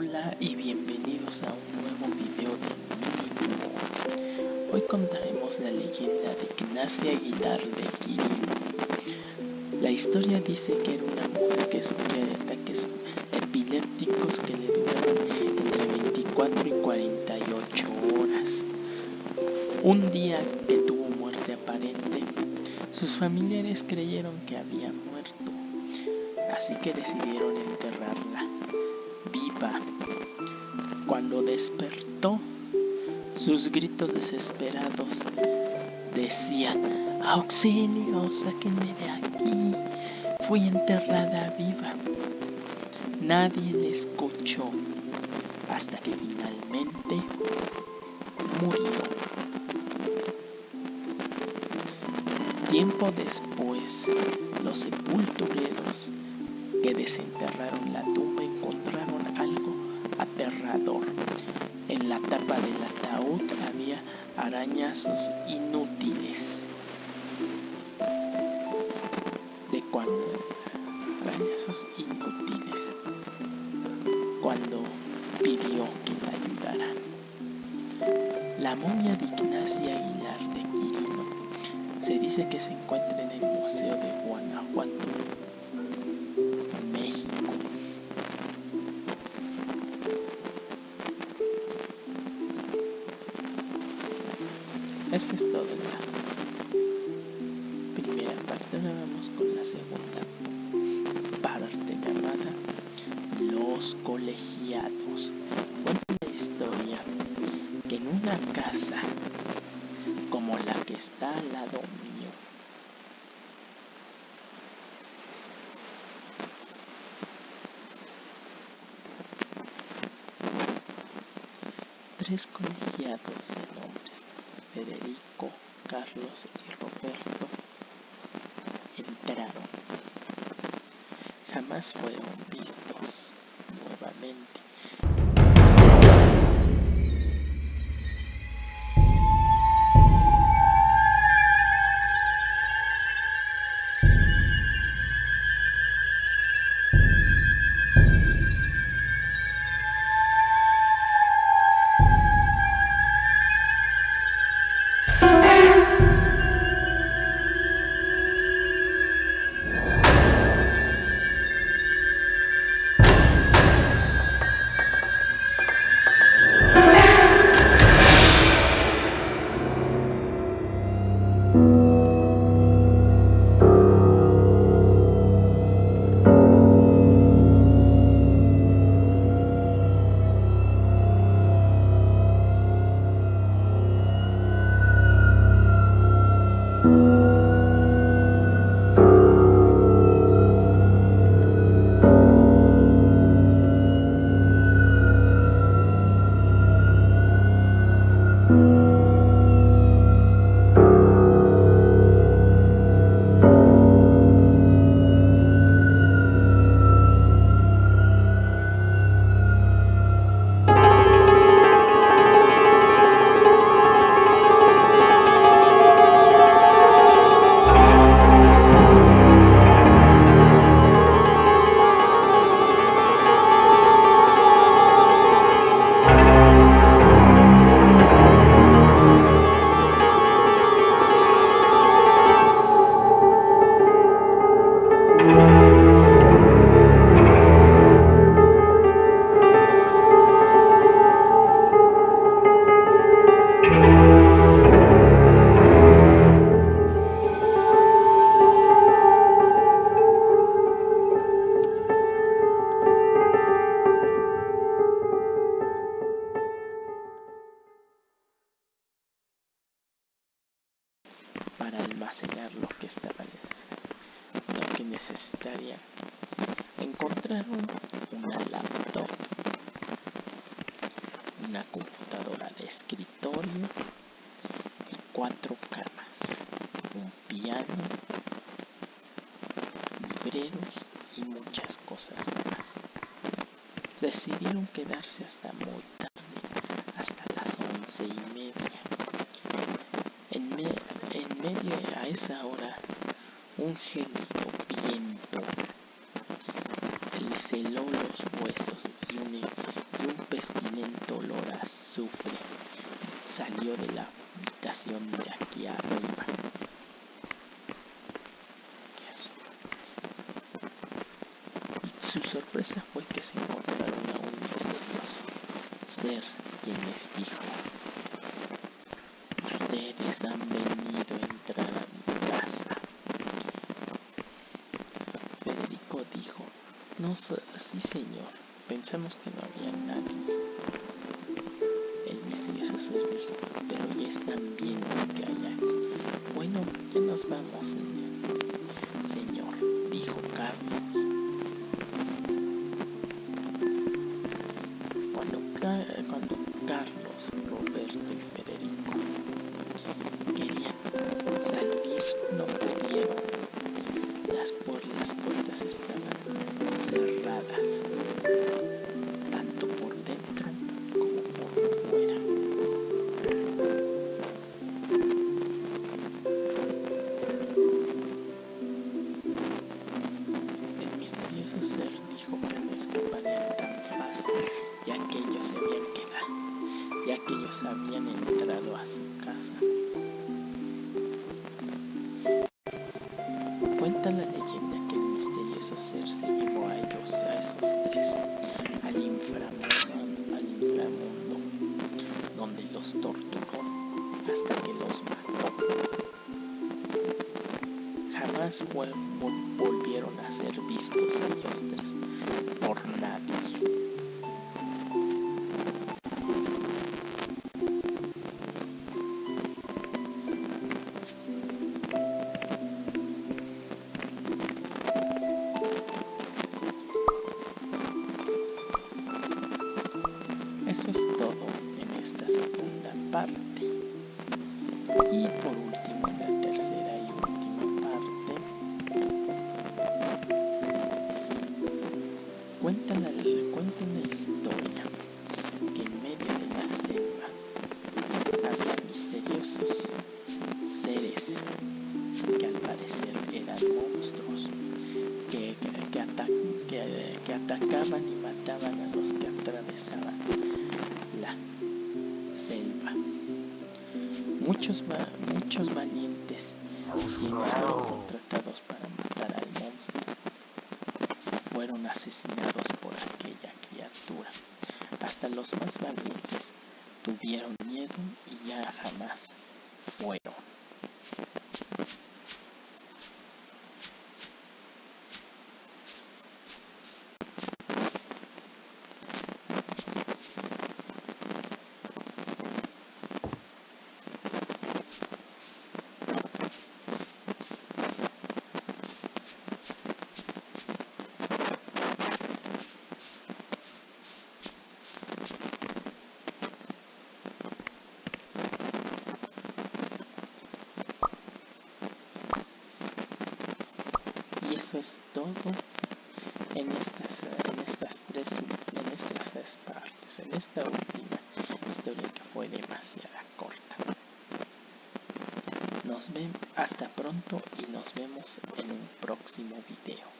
Hola y bienvenidos a un nuevo video de Mini Hoy contaremos la leyenda de Ignacia Aguilar de Quirino. La historia dice que era una mujer que sufría de ataques epilépticos que le duraron entre 24 y 48 horas. Un día que tuvo muerte aparente, sus familiares creyeron que había muerto, así que decidieron enterrarla despertó, sus gritos desesperados decían, auxilio, sáquenme de aquí, fui enterrada viva. Nadie le escuchó hasta que finalmente murió. Tiempo después, los sepultureros que desenterraron la tumba encontraron algo aterrador. En la tapa del ataúd había arañazos inútiles. De cuando arañazos inútiles. Cuando pidió que la ayudaran. La momia de Ignacia Aguilar de Quirino se dice que se encuentra en el Museo de Guanajuato Eso es todo en la primera parte. Ahora vamos con la segunda parte llamada Los colegiados. Cuenta la historia que en una casa como la que está al lado mío, tres colegiados de nombres Federico, Carlos y Roberto entraron. Jamás fueron vistos nuevamente. Para almacenar lo que estaba lo que necesitaría encontraron una laptop una computadora de escritorio y cuatro camas un piano libreros y muchas cosas más. Decidieron quedarse hasta muy tarde hasta las once y media. En, me medio a esa hora un gélido viento les heló los huesos y un tremendo olor a azufre salió de la habitación de aquí arriba. Y su sorpresa fue que se encontraron a un misterioso ser quien les dijo, ustedes han venido a entrar a mi casa. Federico dijo, no, sí señor, pensamos que no había nadie. El misterioso dijo, pero ya están viendo que hay aquí. Bueno, ya nos vamos, señor. Señor, dijo Carlos. Ellos habían entrado a su casa. Cuenta la leyenda que el misterioso ser se llevó a ellos, a esos tres, al inframundo, al inframundo donde los torturó hasta que los mató. Jamás vol volvieron a ser vistos ellos tres por nadie. Por último, en la tercera y última parte, cuenta, la, cuenta una historia que en medio de la selva había misteriosos seres que al parecer eran monstruos que, que, ata que, que atacaban y mataban a los que atravesaban la selva. Muchos, muchos valientes quienes fueron contratados para matar al monstruo fueron asesinados por aquella criatura. Hasta los más valientes tuvieron miedo y ya jamás fueron. y eso es todo en estas, en estas tres en estas tres partes en esta última historia que fue demasiado corta. Nos vemos hasta pronto y nos vemos en un próximo video